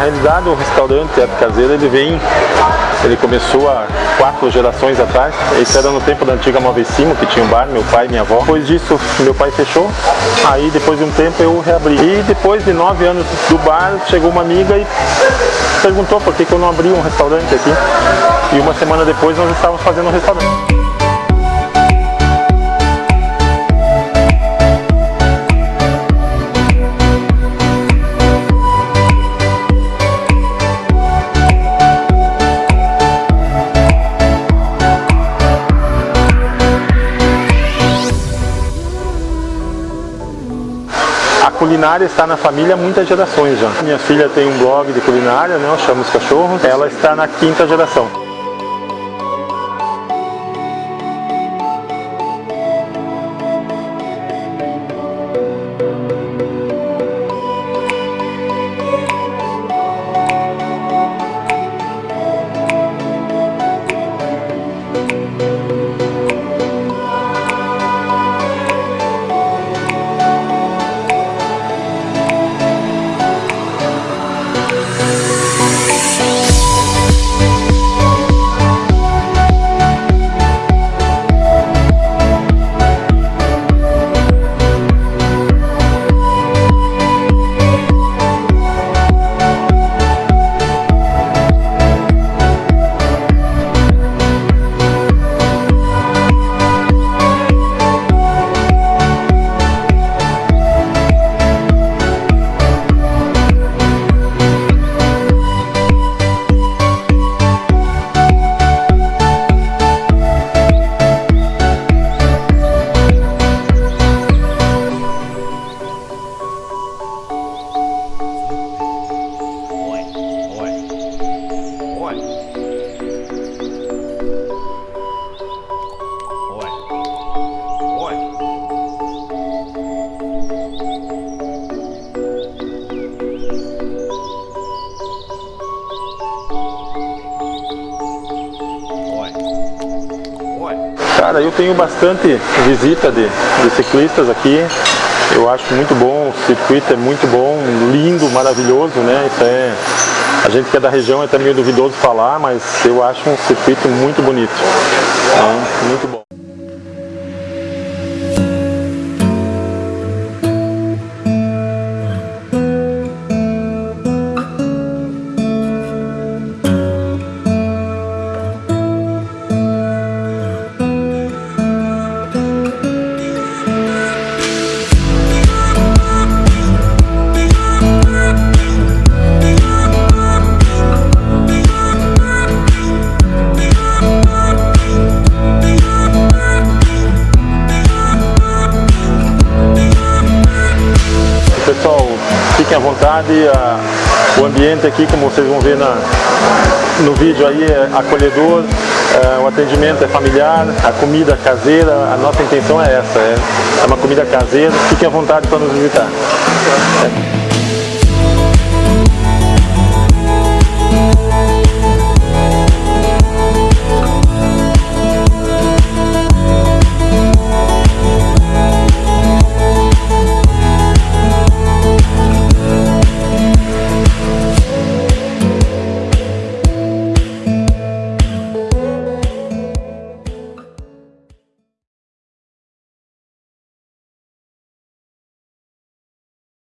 realidade o restaurante Teatro Caseiro ele vem, ele começou há quatro gerações atrás. Esse era no tempo da antiga Movecimo, que tinha um bar, meu pai e minha avó. Depois disso, meu pai fechou, aí depois de um tempo eu reabri. E depois de nove anos do bar, chegou uma amiga e perguntou por que, que eu não abri um restaurante aqui. E uma semana depois nós estávamos fazendo um restaurante. Culinária está na família há muitas gerações já. Minha filha tem um blog de culinária, né, Chama os Cachorros. Ela está na quinta geração. Cara, eu tenho bastante visita de, de ciclistas aqui. Eu acho muito bom, o circuito é muito bom, lindo, maravilhoso, né? Isso é, a gente que é da região é até meio duvidoso falar, mas eu acho um circuito muito bonito. É, muito bom. Fiquem à vontade, a, o ambiente aqui, como vocês vão ver na, no vídeo aí, é acolhedor, é, o atendimento é familiar, a comida caseira, a nossa intenção é essa, é, é uma comida caseira, fiquem à vontade para nos visitar. É.